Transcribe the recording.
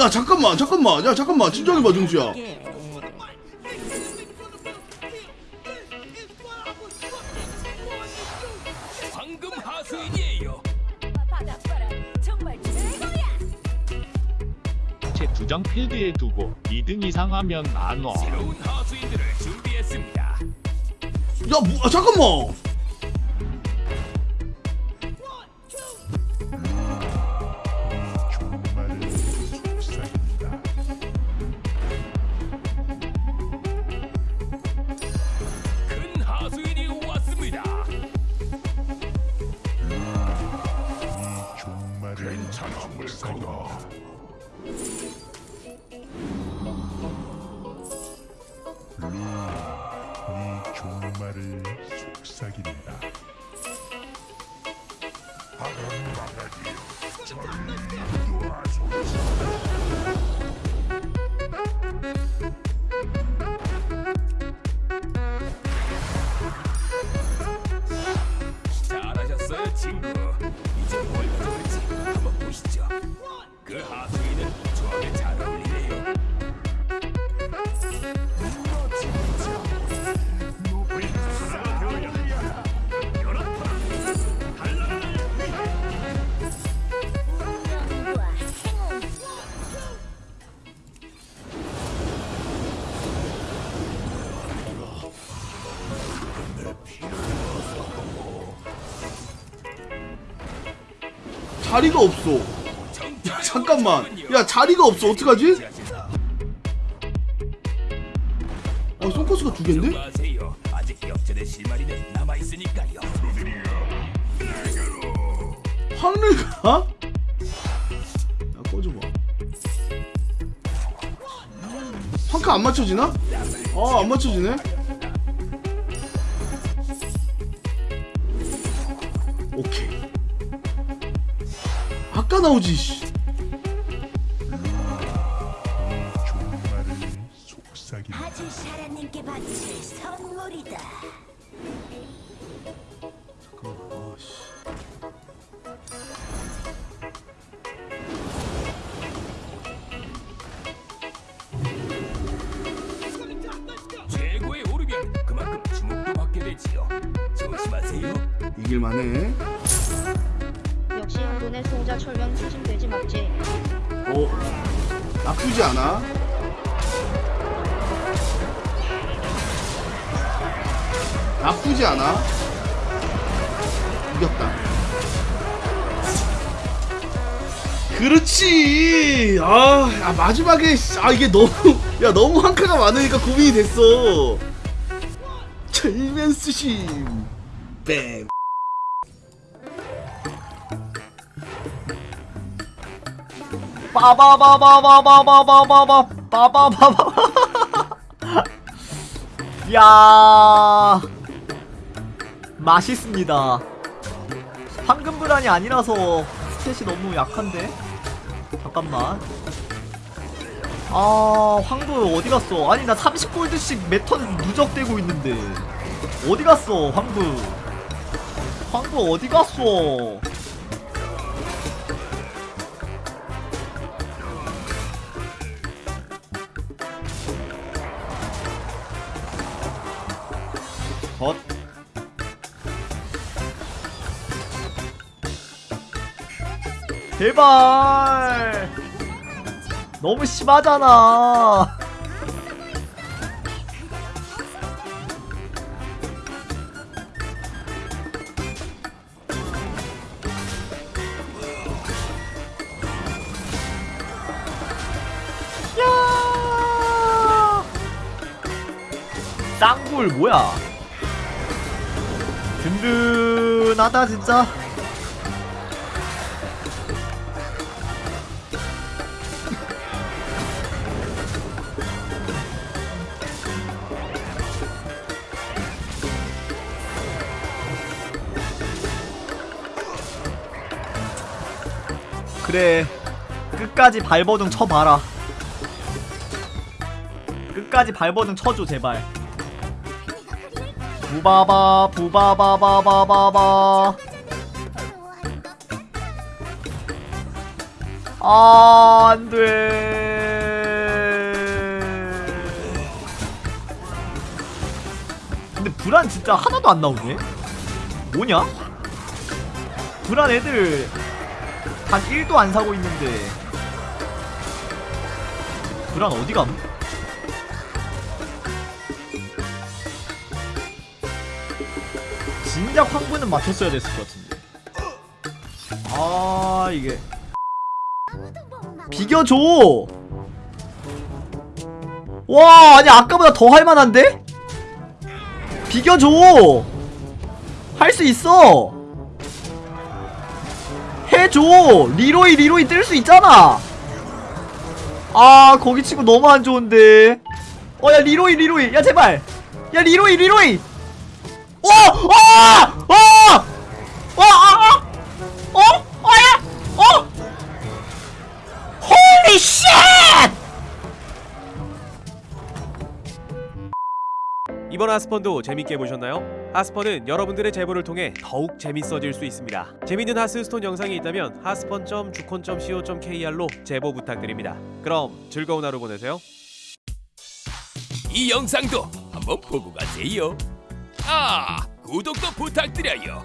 야 잠깐만 잠깐만 야 잠깐만 진정해봐 정수야 황금 하수인이에요. 제 두장 필드에 두고 2등 이상 하면 안 와. 새로운 하수인들을 준비했습니다. 야 뭐, 아, 잠깐만 도망가. 루이, 네 종말을 속삭인다. 바람 나가기요. 절도 하소서. 자리가 없어 야 잠깐만 야 자리가 없어 어떡하지? 아 송코스가 두 갠데? 마세요. 아직 역전의 실마리는 남아 있으니까요. 확률 가? 야 꺼져봐 한카 안 맞춰지나? 아 안 맞춰지네 아까 나오지 씨. 아주 샤라님께 바칠 선물이다. 잠깐만 아 씨 최고에 오르면 그만큼 주목도 받게 되지요. 조심하세요. 이길만해 역시 한돈의 소자 철명 추진되지 맞지? 어? 나쁘지 않아? 나쁘지 않아? 이겼다. 그렇지! 아, 아, 마지막에 씨, 아 이게 너무 야 너무 한카가 많으니까 고민이 됐어. 철면 수심. 뱀 빠바바바바바바바바바 빠바바바 야 맛있습니다 황금 불안이 아니라서 스탯이 너무 약한데 잠깐만 아 황금 어디 갔어 아니 나 30골드씩 매턴 누적되고 있는데 어디 갔어 황금 황금 어디 갔어 덧. 제발. 너무 심하잖아. 야! 쌍굴 뭐야 든든하다 진짜. 그래 끝까지 발버둥 쳐봐라. 끝까지 발버둥 쳐줘 제발 부바바 부바바바바바바 아, 안 돼. 근데 불안 진짜 하나도 안 나오네? 뭐냐? 불안 애들 단 1도 안 사고 있는데 불안 어디 감? 진작 황부는 맞췄어야 됐을 것 같은데. 아 이게. 비겨줘! 와 아니 아까보다 더 할만한데? 비겨줘! 할 수 있어! 해줘! 리로이 리로이 뜰 수 있잖아! 아 거기 치고 너무 안 좋은데. 어 야 리로이 리로이. 야 제발. 야 리로이 리로이. 어! 어! 이번 하스펀도 재밌게 보셨나요? 하스펀은 여러분들의 제보를 통해 더욱 재밌어질 수 있습니다. 재밌는 하스스톤 영상이 있다면 하스펀.주콘.co.kr로 제보 부탁드립니다. 그럼 즐거운 하루 보내세요. 이 영상도 한번 보고 가세요. 아, 구독도 부탁드려요.